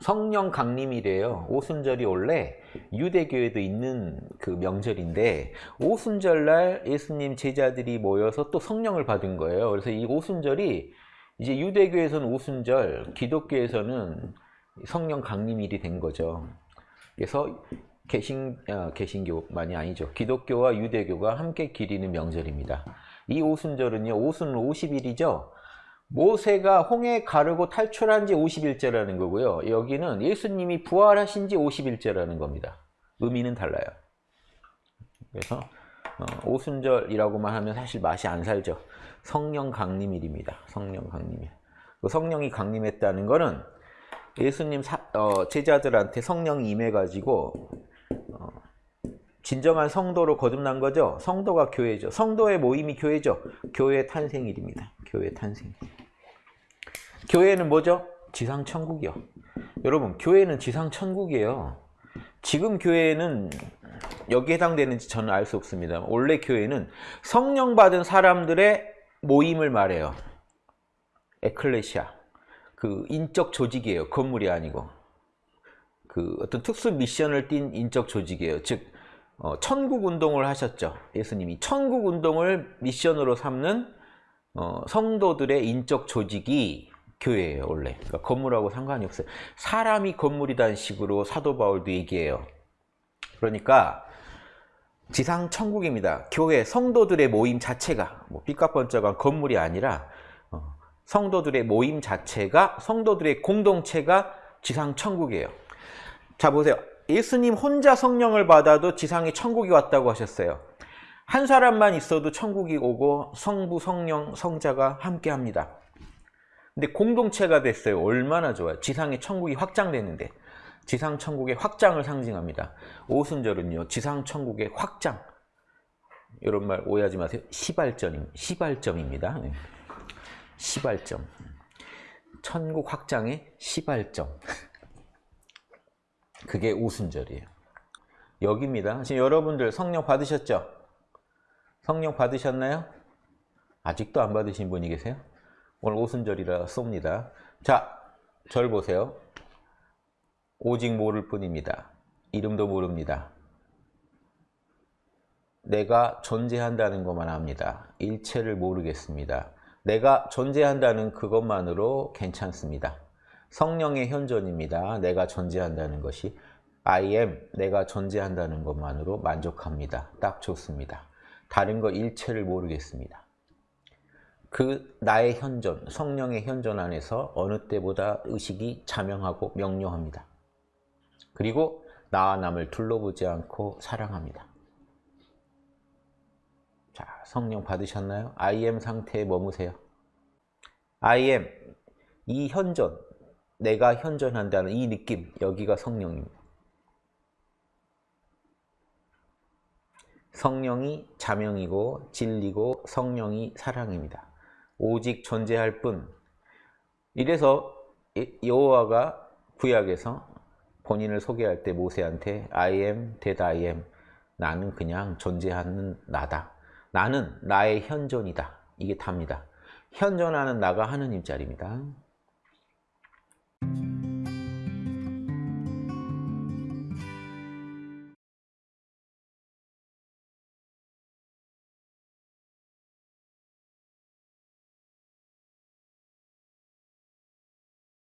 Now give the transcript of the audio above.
성령 강림이래요. 오순절이 원래 유대교에도 있는 그 명절인데 오순절날 예수님 제자들이 모여서 또 성령을 받은 거예요. 그래서 이 오순절이 이제 유대교에서는 오순절, 기독교에서는 성령 강림일이 된 거죠. 그래서 개신, 아, 개신교만이 아니죠. 기독교와 유대교가 함께 기리는 명절입니다. 이 오순절은요, 오순 50일이죠. 모세가 홍해 가르고 탈출한 지 50일째라는 거고요. 여기는 예수님이 부활하신 지 50일째라는 겁니다. 의미는 달라요. 그래서 어, 오순절이라고만 하면 사실 맛이 안 살죠. 성령 강림일입니다. 성령 강림일. 그 성령이 강림했다는 거는 예수님 사, 어, 제자들한테 성령이 임해가지고 어, 진정한 성도로 거듭난 거죠. 성도가 교회죠. 성도의 모임이 교회죠. 교회 탄생일입니다. 교회 탄생. 교회는 뭐죠? 지상 천국이요. 여러분, 교회는 지상 천국이에요. 지금 교회는 여기에 해당되는지 저는 알 수 없습니다. 원래 교회는 성령 받은 사람들의 모임을 말해요. 에클레시아. 그 인적 조직이에요. 건물이 아니고. 그 어떤 특수 미션을 띈 인적 조직이에요. 즉 어, 천국 운동을 하셨죠. 예수님이 천국 운동을 미션으로 삼는 어, 성도들의 인적 조직이 교회예요. 원래 그러니까 건물하고 상관이 없어요. 사람이 건물이라는 식으로 사도 바울도 얘기해요. 그러니까 지상 천국입니다. 교회 성도들의 모임 자체가 뭐 삐까번쩍한 건물이 아니라 어, 성도들의 모임 자체가 성도들의 공동체가 지상 천국이에요. 자 보세요. 예수님 혼자 성령을 받아도 지상에 천국이 왔다고 하셨어요. 한 사람만 있어도 천국이 오고 성부, 성령, 성자가 함께 합니다. 근데 공동체가 됐어요. 얼마나 좋아요. 지상에 천국이 확장되는데 지상 천국의 확장을 상징합니다. 오순절은요. 지상 천국의 확장. 이런 말 오해하지 마세요. 시발점, 시발점입니다. 네. 시발점. 천국 확장의 시발점. 그게 오순절이에요. 여기입니다. 지금 여러분들 성령 받으셨죠? 성령 받으셨나요? 아직도 안 받으신 분이 계세요? 오늘 오순절이라 쏩니다. 자, 절 보세요. 오직 모를 뿐입니다. 이름도 모릅니다. 내가 존재한다는 것만 압니다. 일체를 모르겠습니다. 내가 존재한다는 그것만으로 괜찮습니다. 성령의 현존입니다. 내가 존재한다는 것이 I am, 내가 존재한다는 것만으로 만족합니다. 딱 좋습니다. 다른 거 일체를 모르겠습니다. 그 나의 현존, 성령의 현존 안에서 어느 때보다 의식이 자명하고 명료합니다. 그리고 나와 남을 둘러보지 않고 사랑합니다. 자, 성령 받으셨나요? I am 상태에 머무세요. I am, 이 현존, 내가 현존한다는 이 느낌, 여기가 성령입니다. 성령이 자명이고 진리고 성령이 사랑입니다. 오직 존재할 뿐. 이래서 여호와가 구약에서 본인을 소개할 때 모세한테 I am that I am. 나는 그냥 존재하는 나다. 나는 나의 현존이다. 이게 답니다. 현존하는 나가 하느님 자리입니다.